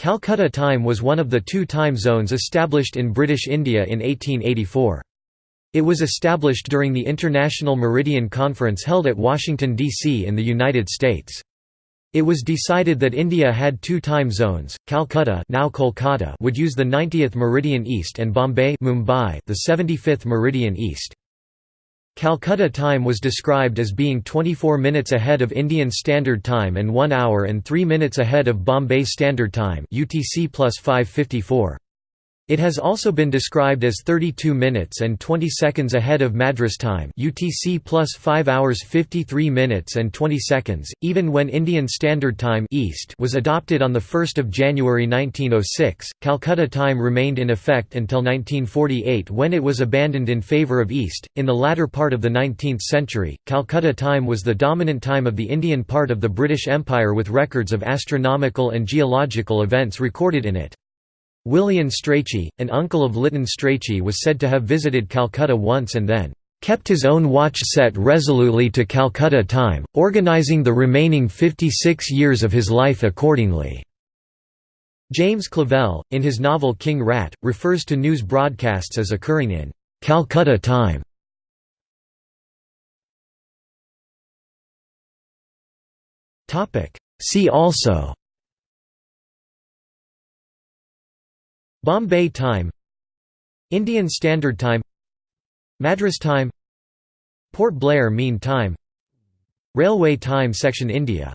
Calcutta time was one of the two time zones established in British India in 1884. It was established during the International Meridian Conference held at Washington, D.C. in the United States. It was decided that India had two time zones, Calcutta now Kolkata would use the 90th meridian east and Bombay Mumbai the 75th meridian east. Calcutta time was described as being 24 minutes ahead of Indian Standard Time and 1 hour and 3 minutes ahead of Bombay Standard Time UTC plus 554. It has also been described as 32 minutes and 20 seconds ahead of Madras time UTC plus 5 hours 53 minutes and 20 seconds, even when Indian Standard Time IST was adopted on 1 January 1906. Calcutta time remained in effect until 1948 when it was abandoned in favour of IST. In the latter part of the 19th century, Calcutta time was the dominant time of the Indian part of the British Empire with records of astronomical and geological events recorded in it. William Strachey, an uncle of Lytton Strachey was said to have visited Calcutta once and then kept his own watch set resolutely to Calcutta time, organizing the remaining 56 years of his life accordingly." James Clavell, in his novel King Rat, refers to news broadcasts as occurring in "'Calcutta time". See also Bombay time Indian Standard Time Madras Time Port Blair Mean Time Railway Time Section India